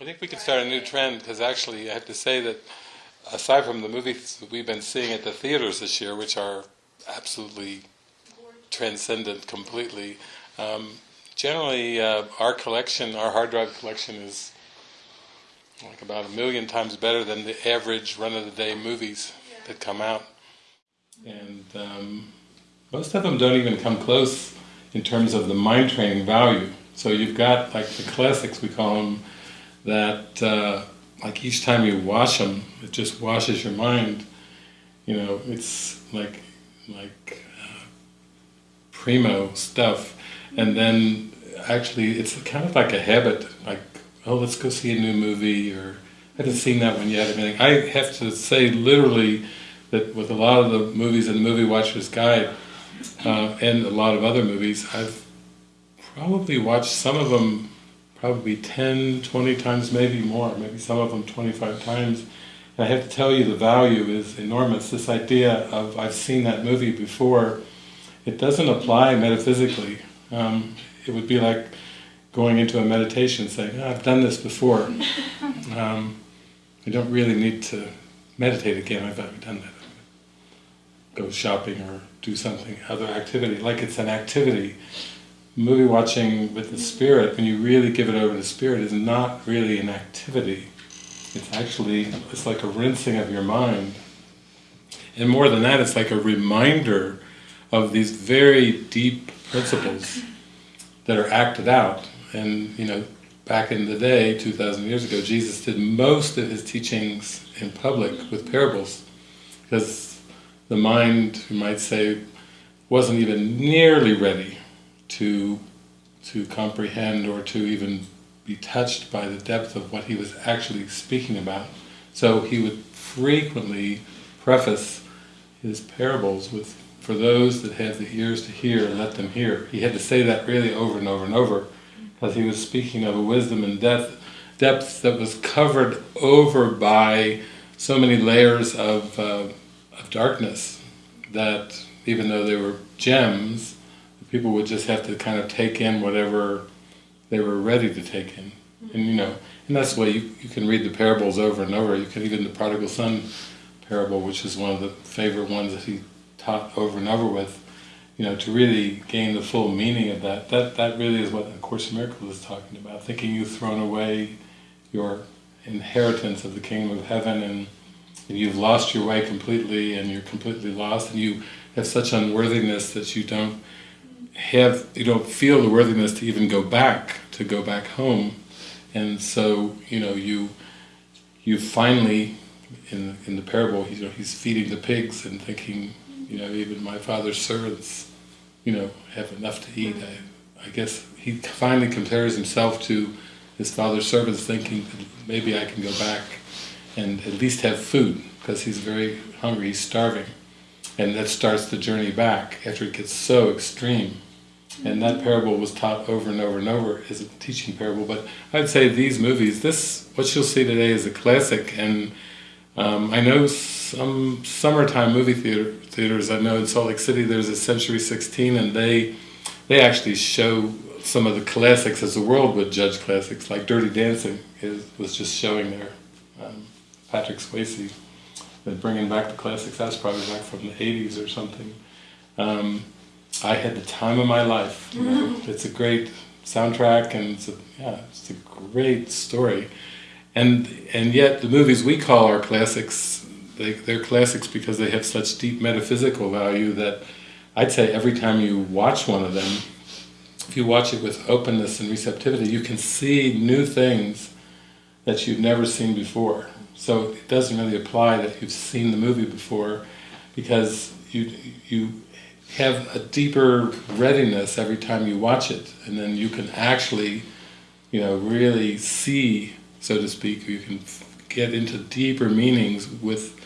I think we could start a new trend because actually I have to say that aside from the movies that we've been seeing at the theaters this year, which are absolutely transcendent completely, um, generally uh, our collection, our hard drive collection is like about a million times better than the average run-of-the-day movies that come out. And um, most of them don't even come close in terms of the mind training value. So you've got like the classics, we call them, that uh, like each time you watch them, it just washes your mind. You know, it's like like uh, primo stuff, and then actually it's kind of like a habit. Like, oh, let's go see a new movie, or I haven't seen that one yet. I mean, I have to say literally that with a lot of the movies in the Movie Watcher's Guide uh, and a lot of other movies, I've probably watched some of them probably 10, 20 times, maybe more, maybe some of them 25 times. And I have to tell you the value is enormous. This idea of I've seen that movie before, it doesn't apply metaphysically. Um, it would be like going into a meditation saying, oh, I've done this before. Um, I don't really need to meditate again, I've already done that. Go shopping or do something, other activity, like it's an activity movie watching with the spirit, when you really give it over to spirit, is not really an activity. It's actually, it's like a rinsing of your mind. And more than that, it's like a reminder of these very deep principles that are acted out. And, you know, back in the day, 2,000 years ago, Jesus did most of his teachings in public with parables. Because the mind, you might say, wasn't even nearly ready to to comprehend or to even be touched by the depth of what he was actually speaking about. So he would frequently preface his parables with, for those that have the ears to hear, let them hear. He had to say that really over and over and over, because he was speaking of a wisdom and depth, depth that was covered over by so many layers of, uh, of darkness, that even though they were gems, people would just have to kind of take in whatever they were ready to take in. Mm-hmm. And you know, and that's the way you, you can read the parables over and over. You can even the prodigal son parable, which is one of the favorite ones that he taught over and over with, you know, to really gain the full meaning of that. That that really is what the Course in Miracles is talking about, thinking you've thrown away your inheritance of the kingdom of heaven and, and you've lost your way completely and you're completely lost and you have such unworthiness that you don't have, you don't feel the worthiness to even go back, to go back home. And so, you know, you you finally, in, in the parable, you know, he's feeding the pigs and thinking, you know, even my father's servants, you know, have enough to eat. I, I guess he finally compares himself to his father's servants thinking maybe I can go back and at least have food because he's very hungry, he's starving. And that starts the journey back after it gets so extreme. And that parable was taught over and over and over as a teaching parable. But I'd say these movies, this, what you'll see today is a classic. And um, I know some summertime movie theater, theaters, I know in Salt Lake City there's a Century 16 and they, they actually show some of the classics as the world would judge classics, like Dirty Dancing is, was just showing there. Um, Patrick Swayze, bringing back the classics, that's probably back from the 80s or something. Um, I had the time of my life. You know? It's a great soundtrack and it's a, yeah, it's a great story. And and yet the movies we call our classics, they, they're classics because they have such deep metaphysical value that I'd say every time you watch one of them, if you watch it with openness and receptivity, you can see new things that you've never seen before. So it doesn't really apply that you've seen the movie before because you you have a deeper readiness every time you watch it, and then you can actually, you know, really see, so to speak, you can get into deeper meanings with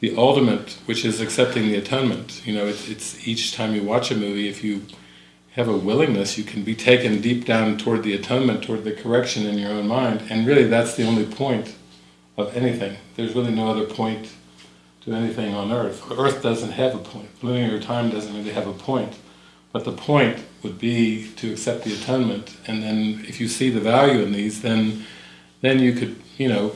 the ultimate, which is accepting the atonement. You know, it, it's each time you watch a movie, if you have a willingness, you can be taken deep down toward the atonement, toward the correction in your own mind, and really that's the only point of anything. There's really no other point to anything on earth. Earth doesn't have a point. Linear time doesn't really have a point. But the point would be to accept the atonement, and then if you see the value in these, then then you could, you know,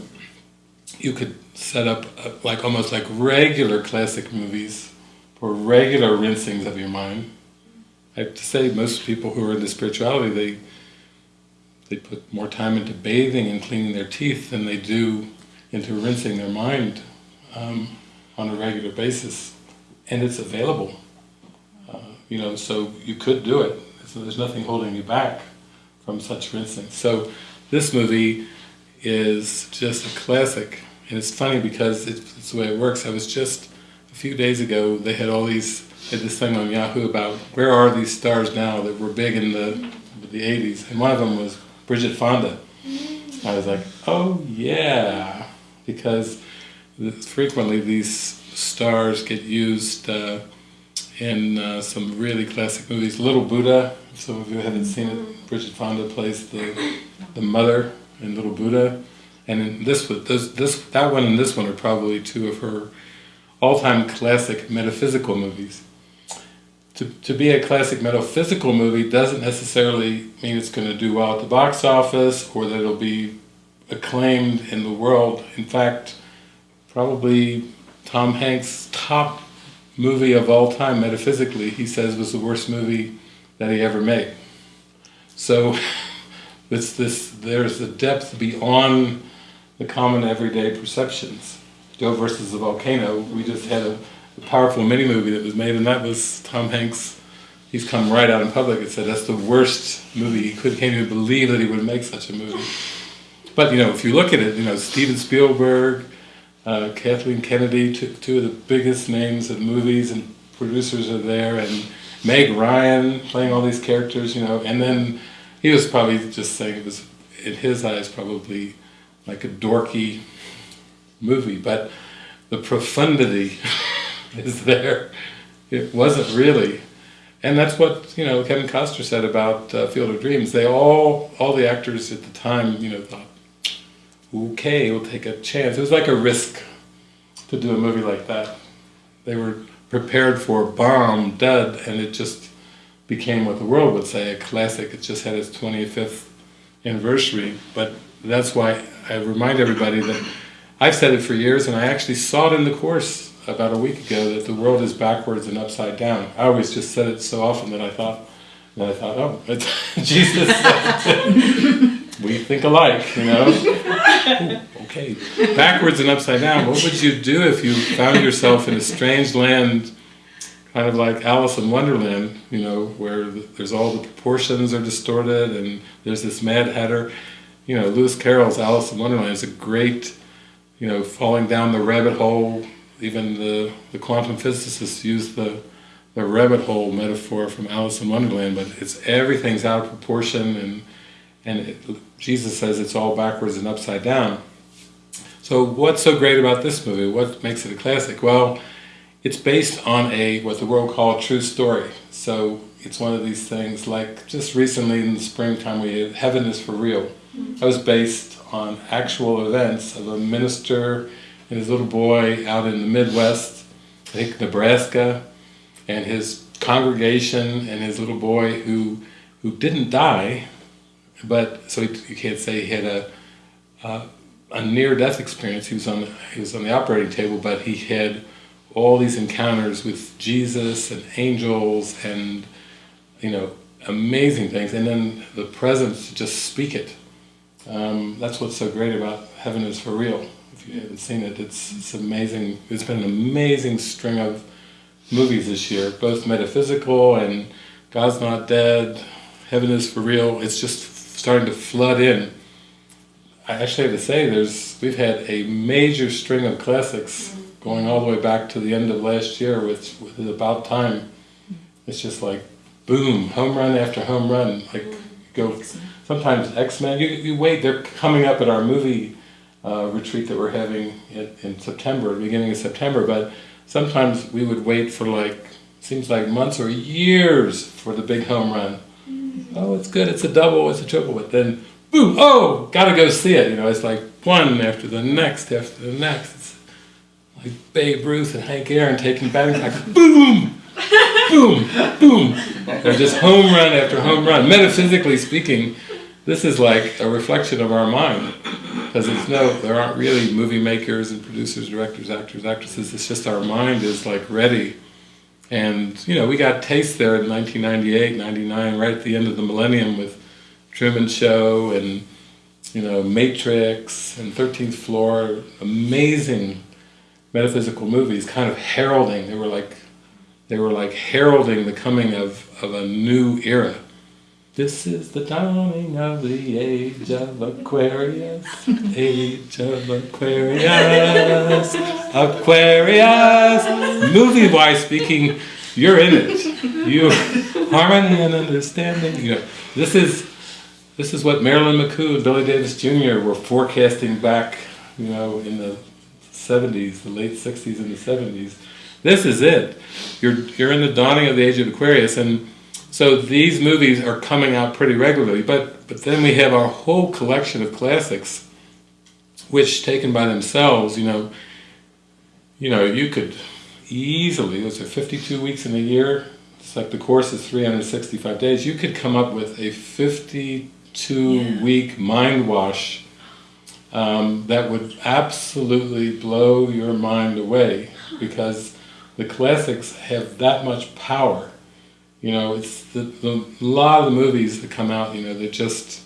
you could set up a, like almost like regular classic movies for regular rinsings of your mind. I have to say, most people who are into spirituality, they they put more time into bathing and cleaning their teeth than they do into rinsing their mind um, on a regular basis, and it's available. Uh, you know, so you could do it. So there's nothing holding you back from such rinsing. So this movie is just a classic, and it's funny because it's, it's the way it works. I was just a few days ago. They had all these had this thing on Yahoo about where are these stars now that were big in the the 80s, and one of them was Bridget Fonda. I was like, oh yeah, because frequently these stars get used uh, in uh, some really classic movies. Little Buddha, some of you haven't seen it, Bridget Fonda plays the the mother in Little Buddha, and in this this this that one and this one are probably two of her all-time classic metaphysical movies to, to be a classic metaphysical movie doesn't necessarily mean it's going to do well at the box office or that it'll be acclaimed in the world. In fact, probably Tom Hanks' top movie of all time, metaphysically, he says was the worst movie that he ever made. So it's this, there's a depth beyond the common everyday perceptions. Joe versus the volcano, we just had a the powerful mini movie that was made, and that was Tom Hanks. He's come right out in public and said that's the worst movie. He could, can't even believe that he would make such a movie. But you know, if you look at it, you know Steven Spielberg, uh, Kathleen Kennedy, two, two of the biggest names of movies and producers are there, and Meg Ryan playing all these characters. You know, and then he was probably just saying it was in his eyes probably like a dorky movie, but the profundity is there. It wasn't really. And that's what, you know, Kevin Costner said about uh, Field of Dreams. They all, all the actors at the time, you know, thought, okay, we'll take a chance. It was like a risk to do a movie like that. They were prepared for bomb, dud, and it just became what the world would say, a classic. It just had its 25th anniversary. But that's why I remind everybody that I've said it for years, and I actually saw it in the course about a week ago that the world is backwards and upside down. I always just said it so often that I thought, that I thought, oh, Jesus we think alike, you know. Ooh, okay, backwards and upside down. What would you do if you found yourself in a strange land, kind of like Alice in Wonderland, you know, where there's all the proportions are distorted and there's this Mad Hatter. You know, Lewis Carroll's Alice in Wonderland is a great, you know, falling down the rabbit hole even the, the quantum physicists use the, the rabbit hole metaphor from Alice in Wonderland, but it's everything's out of proportion and, and it, Jesus says it's all backwards and upside down. So what's so great about this movie? What makes it a classic? Well, it's based on a what the world called true story. So it's one of these things like just recently in the springtime we had Heaven is for Real. Mm-hmm. That was based on actual events of a minister and his little boy out in the Midwest, I think Nebraska, and his congregation and his little boy who who didn't die, but so he, you can't say he had a a, a near-death experience. He was on he was on the operating table, but he had all these encounters with Jesus and angels and you know amazing things, and then the presence to just speak it. Um, that's what's so great about Heaven is for Real If you haven't seen it, it's, it's amazing. It's been an amazing string of movies this year, both metaphysical and God's Not Dead, Heaven is for Real. It's just starting to flood in. I actually have to say, there's we've had a major string of classics going all the way back to the end of last year, which, which is about time. It's just like boom, home run after home run. Like go sometimes X Men. You you wait, they're coming up at our movie uh, retreat that we're having in, in September, beginning of September, but sometimes we would wait for like, seems like months or years for the big home run. Oh, it's good, it's a double, it's a triple, but then, boom, oh, gotta go see it. You know, it's like one after the next after the next. It's like Babe Ruth and Hank Aaron taking batting like boom, boom, boom. They're just home run after home run. Metaphysically speaking, this is like a reflection of our mind because it's no, there aren't really movie makers and producers, directors, actors, actresses. It's just our mind is like ready. And, you know, we got taste there in 1998, 99, right at the end of the millennium with Truman Show and, you know, Matrix and 13th Floor, amazing metaphysical movies, kind of heralding, they were like, they were like heralding the coming of, of a new era. This is the dawning of the age of Aquarius, age of Aquarius, Aquarius. Movie-wise speaking, you're in it. You harmony and understanding. You know, this is this is what Marilyn McCoo and Billy Davis Jr. were forecasting back, you know, in the 70s, the late 60s and the 70s. This is it. You're you're in the dawning of the age of Aquarius, and so these movies are coming out pretty regularly, but, but then we have our whole collection of classics, which taken by themselves, you know, you know, you could easily, those are 52 weeks in a year, it's like the course is 365 days, you could come up with a 52 yeah. week mind wash um, that would absolutely blow your mind away because the classics have that much power you know, it's the, the, a lot of the movies that come out, you know, they're just,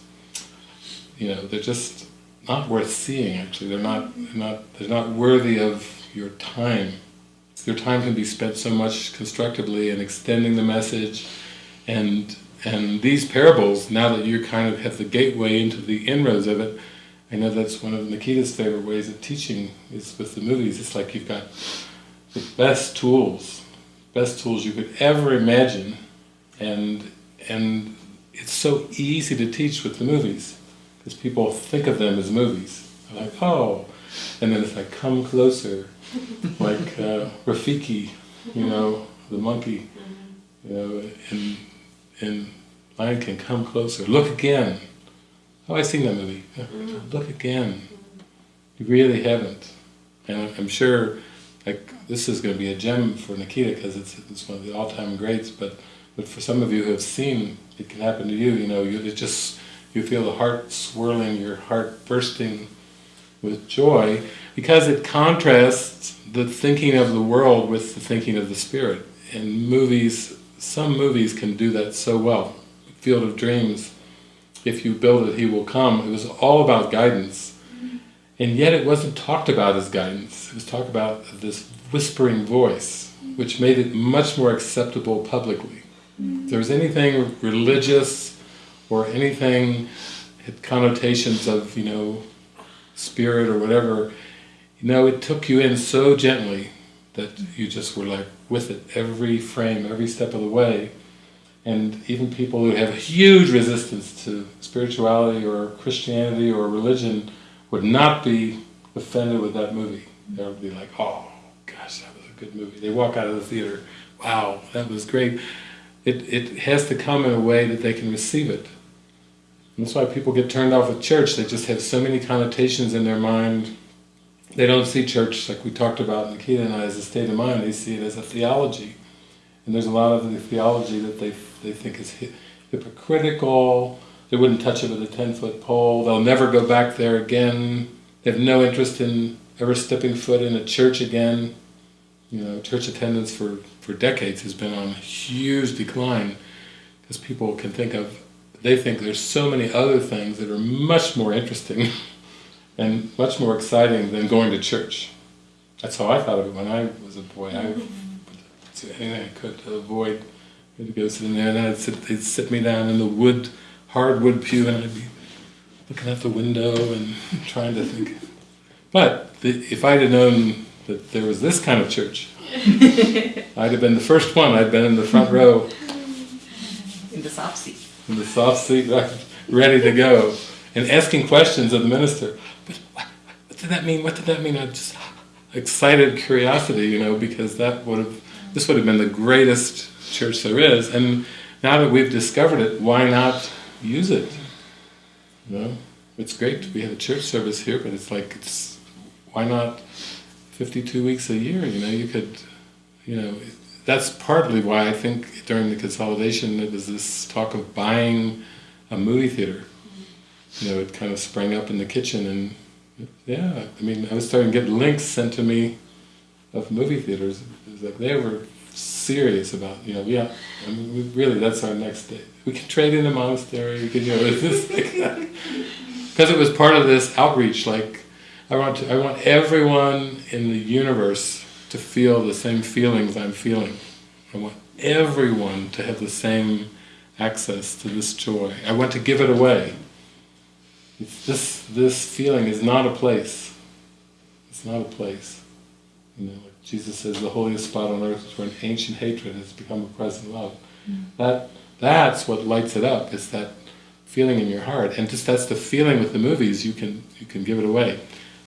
you know, they're just not worth seeing. Actually, they're not, they're not, they're not worthy of your time. Your time can be spent so much constructively in extending the message, and and these parables. Now that you kind of have the gateway into the inroads of it, I know that's one of Nikita's favorite ways of teaching is with the movies. It's like you've got the best tools best tools you could ever imagine and and it's so easy to teach with the movies because people think of them as movies. They're like oh and then it's like come closer like uh, Rafiki you know the monkey mm-hmm. you know and, in Lion King come closer. Look again. Oh I've seen that movie. Mm-hmm. Look again. Mm-hmm. You really haven't. And I'm sure like this is going to be a gem for Nikita because it's, it's one of the all-time greats, but, but for some of you who have seen, it can happen to you, you know, you, just, you feel the heart swirling, your heart bursting with joy, because it contrasts the thinking of the world with the thinking of the spirit. And movies, some movies can do that so well. Field of Dreams, if you build it, he will come. It was all about guidance. Mm-hmm. And yet it wasn't talked about as guidance. It was talked about this whispering voice, mm-hmm. which made it much more acceptable publicly. Mm. If there was anything religious or anything had connotations of, you know, spirit or whatever, you know, it took you in so gently that you just were like with it every frame, every step of the way. And even people who have a huge resistance to spirituality or Christianity or religion would not be offended with that movie. They would be like, oh, gosh, that was a good movie. They walk out of the theater, wow, that was great. It, it has to come in a way that they can receive it. And that's why people get turned off of church. They just have so many connotations in their mind. They don't see church, like we talked about, Nikita and I, as a state of mind. They see it as a theology. And there's a lot of the theology that they, they think is hypocritical. They wouldn't touch it with a 10-foot pole. They'll never go back there again. They have no interest in ever stepping foot in a church again. You know, church attendance for, for decades has been on a huge decline because people can think of, they think there's so many other things that are much more interesting and much more exciting than going to church. That's how I thought of it when I was a boy. I mm-hmm. would do anything I could to avoid to go sitting there, and I'd sit, they'd sit me down in the wood, hardwood pew, and I'd be looking out the window and trying to think. But the, if I'd have known that there was this kind of church. I'd have been the first one, I'd been in the front row. In the soft seat. In the soft seat, right, ready to go. And asking questions of the minister. But what, what did that mean? What did that mean? I just excited curiosity, you know, because that would have, this would have been the greatest church there is. And now that we've discovered it, why not use it? You know, it's great we have a church service here, but it's like, it's, why not 52 weeks a year, you know, you could, you know, that's partly why I think during the consolidation there was this talk of buying a movie theater. You know, it kind of sprang up in the kitchen and Yeah, I mean, I was starting to get links sent to me of movie theaters. It was like they were serious about, you know, yeah, I mean, we, really, that's our next day. We can trade in a monastery. We can, you know, like because it was part of this outreach. Like, I want to, I want everyone in the universe to feel the same feelings I'm feeling. I want everyone to have the same access to this joy. I want to give it away. It's this this feeling is not a place. It's not a place. You know, like Jesus says, the holiest spot on earth is where an ancient hatred has become a present love. Mm. That that's what lights it up. Is that feeling in your heart, and just that's the feeling with the movies. You can you can give it away.